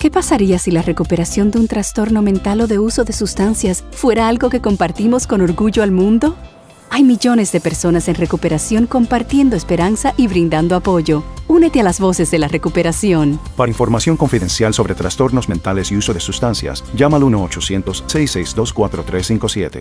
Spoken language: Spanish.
¿Qué pasaría si la recuperación de un trastorno mental o de uso de sustancias fuera algo que compartimos con orgullo al mundo? Hay millones de personas en recuperación compartiendo esperanza y brindando apoyo. Únete a las voces de la recuperación. Para información confidencial sobre trastornos mentales y uso de sustancias, llama al 1-800-662-4357.